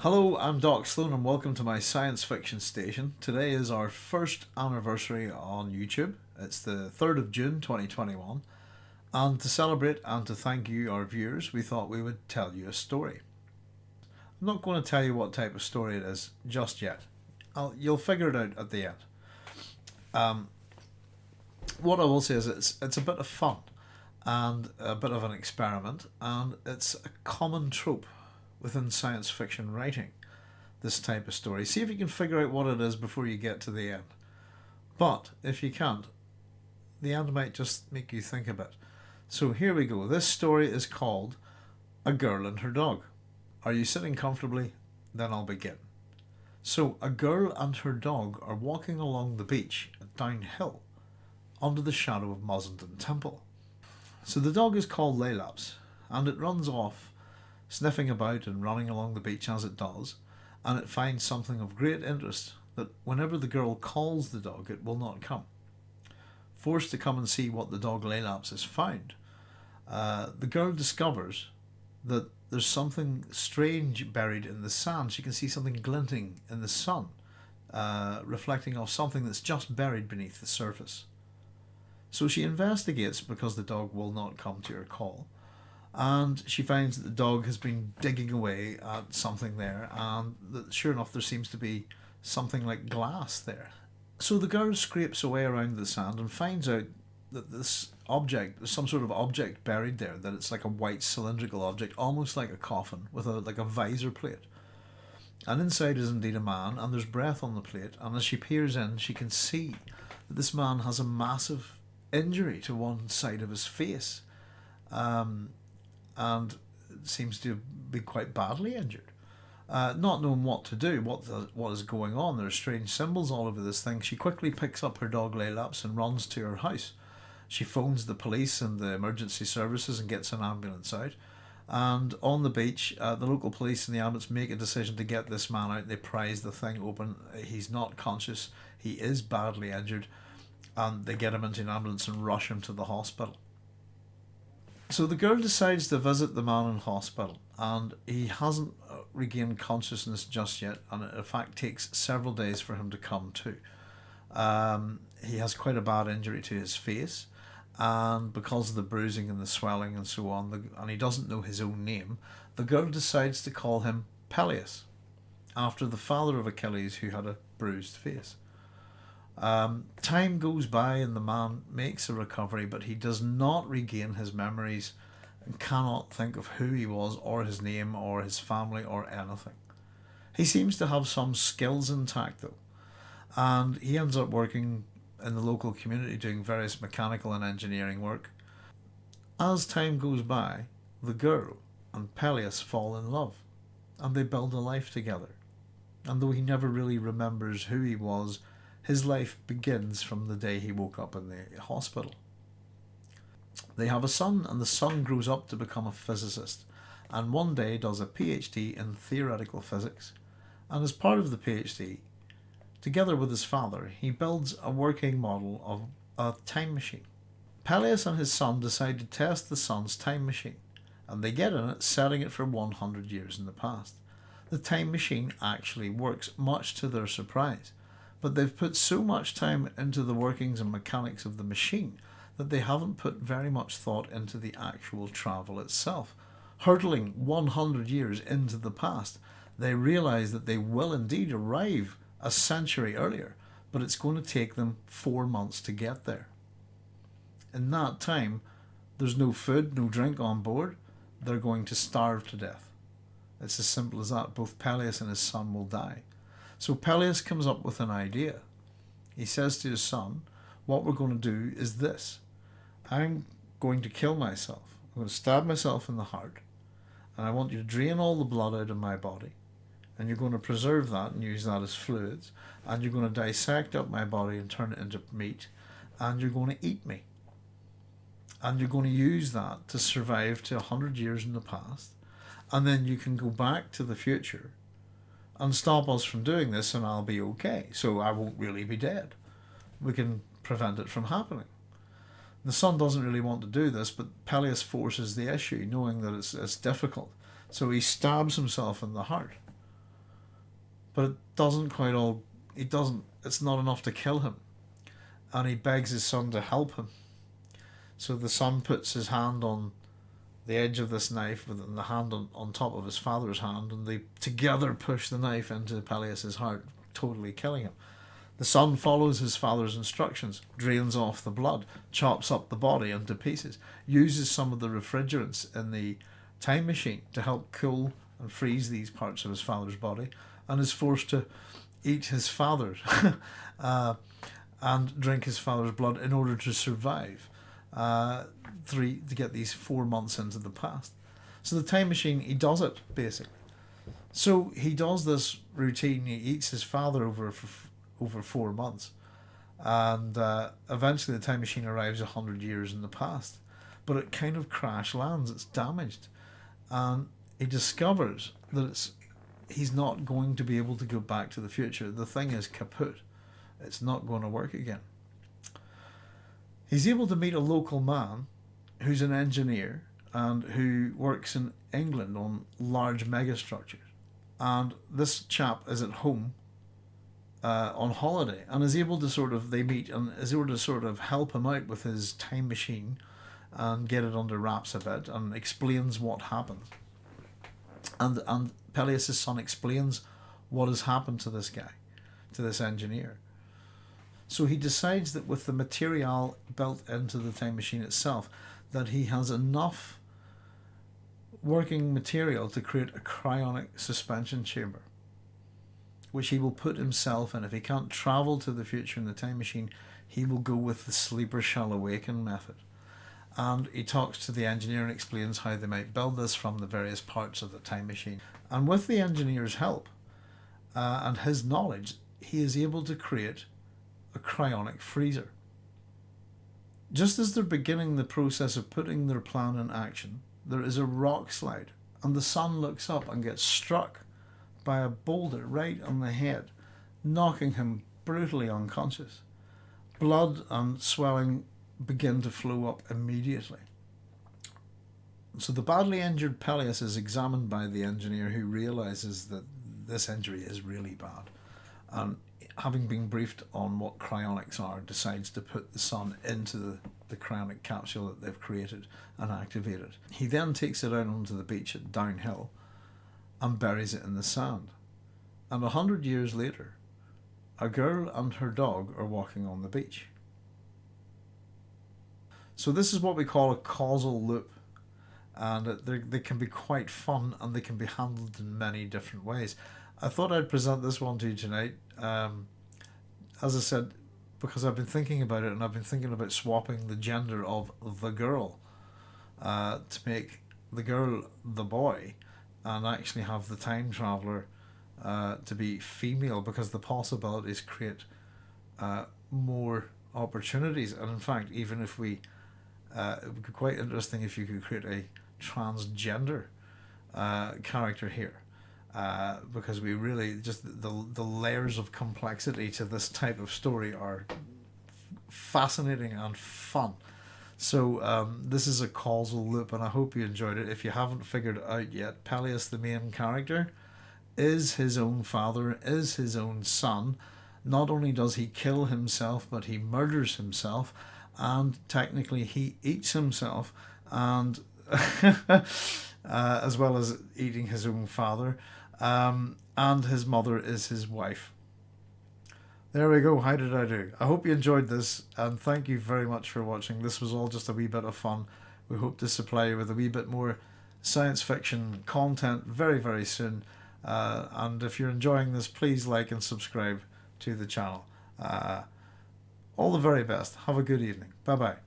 Hello, I'm Doc Sloan and welcome to my science fiction station. Today is our first anniversary on YouTube. It's the 3rd of June 2021 and to celebrate and to thank you, our viewers, we thought we would tell you a story. I'm not going to tell you what type of story it is just yet. I'll, you'll figure it out at the end. Um, what I will say is it's, it's a bit of fun and a bit of an experiment and it's a common trope within science fiction writing, this type of story. See if you can figure out what it is before you get to the end. But if you can't, the end might just make you think a bit. So here we go. This story is called A Girl and Her Dog. Are you sitting comfortably? Then I'll begin. So, a girl and her dog are walking along the beach downhill under the shadow of Mussenden Temple. So the dog is called Laelaps and it runs off sniffing about and running along the beach as it does, and it finds something of great interest that whenever the girl calls the dog, it will not come. Forced to come and see what the dog Laelaps has found, uh, the girl discovers that there's something strange buried in the sand. She can see something glinting in the sun, uh, reflecting off something that's just buried beneath the surface. So she investigates because the dog will not come to her call and she finds that the dog has been digging away at something there and that sure enough there seems to be something like glass there. So the girl scrapes away around the sand and finds out that this object some sort of object buried there that it's like a white cylindrical object almost like a coffin with a like a visor plate. And inside is indeed a man and there's breath on the plate and as she peers in she can see that this man has a massive injury to one side of his face. Um, and seems to be quite badly injured. Uh, not knowing what to do, what the, what is going on, there are strange symbols all over this thing. She quickly picks up her dog Laelaps and runs to her house. She phones the police and the emergency services and gets an ambulance out. And on the beach, uh, the local police and the ambulance make a decision to get this man out. They prise the thing open. He's not conscious. He is badly injured. And they get him into an ambulance and rush him to the hospital. So the girl decides to visit the man in hospital, and he hasn't uh, regained consciousness just yet, and it in fact takes several days for him to come to. Um, he has quite a bad injury to his face, and because of the bruising and the swelling and so on, the, and he doesn't know his own name, the girl decides to call him Peleus, after the father of Achilles who had a bruised face. Um, time goes by and the man makes a recovery, but he does not regain his memories and cannot think of who he was or his name or his family or anything. He seems to have some skills intact though, and he ends up working in the local community doing various mechanical and engineering work. As time goes by, the girl and Peleus fall in love and they build a life together. And though he never really remembers who he was his life begins from the day he woke up in the hospital. They have a son, and the son grows up to become a physicist, and one day does a PhD in theoretical physics. And as part of the PhD, together with his father, he builds a working model of a time machine. Peleus and his son decide to test the son's time machine, and they get in it, setting it for 100 years in the past. The time machine actually works, much to their surprise but they've put so much time into the workings and mechanics of the machine that they haven't put very much thought into the actual travel itself. Hurtling 100 years into the past, they realize that they will indeed arrive a century earlier, but it's going to take them four months to get there. In that time, there's no food, no drink on board. They're going to starve to death. It's as simple as that. Both Peleus and his son will die. So Peleus comes up with an idea. He says to his son, What we're going to do is this I'm going to kill myself. I'm going to stab myself in the heart, and I want you to drain all the blood out of my body. And you're going to preserve that and use that as fluids, and you're going to dissect up my body and turn it into meat, and you're going to eat me. And you're going to use that to survive to a hundred years in the past, and then you can go back to the future and stop us from doing this and I'll be okay. So I won't really be dead. We can prevent it from happening. The son doesn't really want to do this, but Peleus forces the issue, knowing that it's, it's difficult. So he stabs himself in the heart. but it doesn't quite all. It doesn't. It's not enough to kill him, and he begs his son to help him. So the son puts his hand on the edge of this knife with the hand on, on top of his father's hand, and they together push the knife into Peleus's heart, totally killing him. The son follows his father's instructions, drains off the blood, chops up the body into pieces, uses some of the refrigerants in the time machine to help cool and freeze these parts of his father's body, and is forced to eat his father's uh, and drink his father's blood in order to survive. Uh, three to get these four months into the past. So the time machine, he does it basically. So he does this routine. He eats his father over for over four months, and uh, eventually the time machine arrives a hundred years in the past, but it kind of crash lands. It's damaged, and he discovers that it's he's not going to be able to go back to the future. The thing is kaput. It's not going to work again. He's able to meet a local man who's an engineer and who works in England on large megastructures. And this chap is at home uh, on holiday and is able to sort of, they meet and is able to sort of help him out with his time machine and get it under wraps a bit and explains what happened. And, and Peleus' son explains what has happened to this guy, to this engineer. So he decides that with the material built into the time machine itself, that he has enough working material to create a cryonic suspension chamber, which he will put himself in. If he can't travel to the future in the time machine, he will go with the sleeper shall awaken method. And he talks to the engineer and explains how they might build this from the various parts of the time machine. And with the engineer's help uh, and his knowledge, he is able to create a cryonic freezer. Just as they're beginning the process of putting their plan in action, there is a rock slide, and the son looks up and gets struck by a boulder right on the head, knocking him brutally unconscious. Blood and swelling begin to flow up immediately. So the badly injured Peleus is examined by the engineer who realizes that this injury is really bad and having been briefed on what cryonics are, decides to put the son into the, the cryonic capsule that they've created and activate it. He then takes it out onto the beach at Downhill and buries it in the sand. And a hundred years later, a girl and her dog are walking on the beach. So this is what we call a causal loop and they can be quite fun and they can be handled in many different ways. I thought I'd present this one to you tonight. Um, as I said, because I've been thinking about it and I've been thinking about swapping the gender of the girl uh, to make the girl the boy and actually have the time traveler uh, to be female because the possibilities create uh, more opportunities. And in fact, even if we, uh, it would be quite interesting if you could create a transgender uh, character here uh, because we really just the the layers of complexity to this type of story are fascinating and fun. So um, this is a causal loop, and I hope you enjoyed it. If you haven't figured it out yet, Peleus, the main character, is his own father, is his own son. Not only does he kill himself, but he murders himself, and technically he eats himself, and uh, as well as eating his own father um, and his mother is his wife. There we go. How did I do? I hope you enjoyed this, and thank you very much for watching. This was all just a wee bit of fun. We hope to supply you with a wee bit more science fiction content very, very soon. Uh, and if you're enjoying this, please like and subscribe to the channel. Uh, all the very best. Have a good evening. Bye bye.